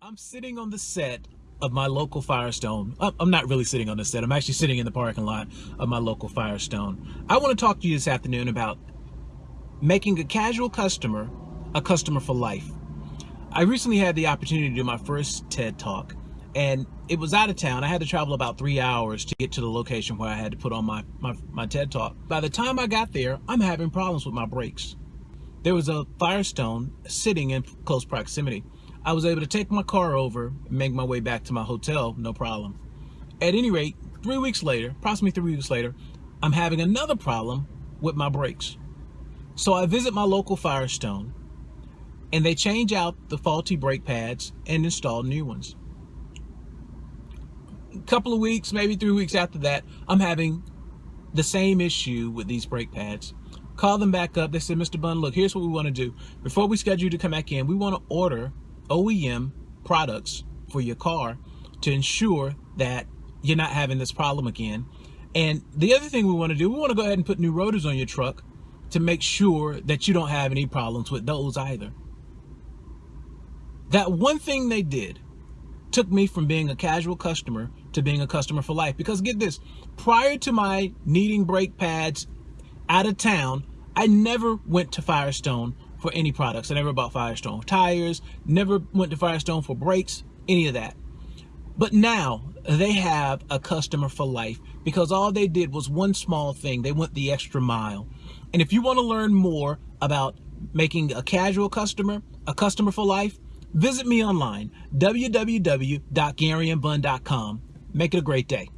I'm sitting on the set of my local Firestone. I'm not really sitting on the set. I'm actually sitting in the parking lot of my local Firestone. I want to talk to you this afternoon about making a casual customer a customer for life. I recently had the opportunity to do my first TED Talk, and it was out of town. I had to travel about three hours to get to the location where I had to put on my, my, my TED Talk. By the time I got there, I'm having problems with my brakes. There was a Firestone sitting in close proximity. I was able to take my car over and make my way back to my hotel, no problem. At any rate, three weeks later, approximately three weeks later, I'm having another problem with my brakes. So I visit my local Firestone and they change out the faulty brake pads and install new ones. A couple of weeks, maybe three weeks after that, I'm having the same issue with these brake pads. Call them back up. They said, Mr. Bunn, look, here's what we want to do. Before we schedule you to come back in, we want to order OEM products for your car to ensure that you're not having this problem again. And the other thing we want to do, we want to go ahead and put new rotors on your truck to make sure that you don't have any problems with those either. That one thing they did took me from being a casual customer to being a customer for life. Because get this, prior to my needing brake pads out of town, I never went to Firestone for any products. I never bought Firestone tires, never went to Firestone for brakes, any of that. But now they have a customer for life because all they did was one small thing. They went the extra mile. And if you want to learn more about making a casual customer a customer for life, visit me online, www.garyandbun.com. Make it a great day.